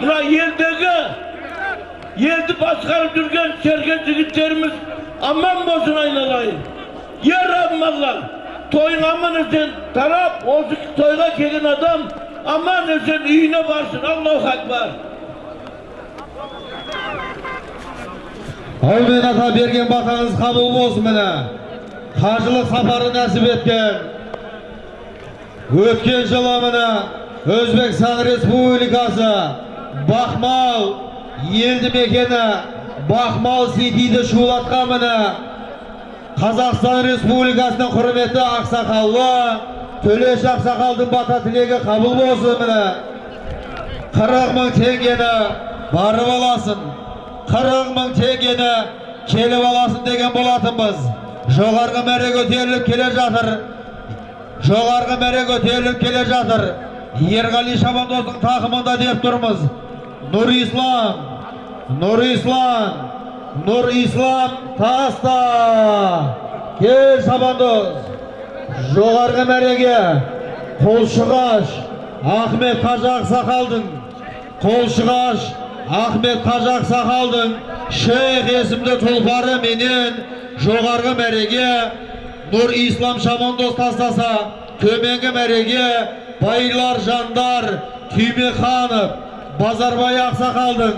мына елдегі елді басқарып жүрген серген жігіттеріміз аман болсын айналайын е раббым алла тойың аман есен тарап осы тойға келген адам аман есен үйіне барсын аллаху акбар әумин ата берген батаңыз қабыл болсын міне қажылық сапары нәсіп еткен өткен жылы міне өзбекстан республикасы бақмал елді мекені бақмал ситиді шулатқан міне. Қазақстан республикасының құрметті ақсақалы төлеш ақсақалдың бата тілегі қабыл болсын міне. қырық мың теңгені барып аласың. қырық мың теңгені келіп аласың деген болатынбыз. жоғарғы мәре көтеріліп келе жатыр. жоғарғы мәре көтеріліп келе жатыр. ерғали шабандоздың тақымында деп тұрмыз. Нұр ислам нұр ислам нұр ислам таста кел шабандоз жоғарғы мәреге қолшығаш ахмет қажы ақсақалдың қолшығаш ахмет қажы ақсақалдың шейх есімді тұлпары менен жоғарғы мәреге нұр ислам шабандоз тастаса төменгі мәреге байлар жандар түймеханов базарбай ақсақалдың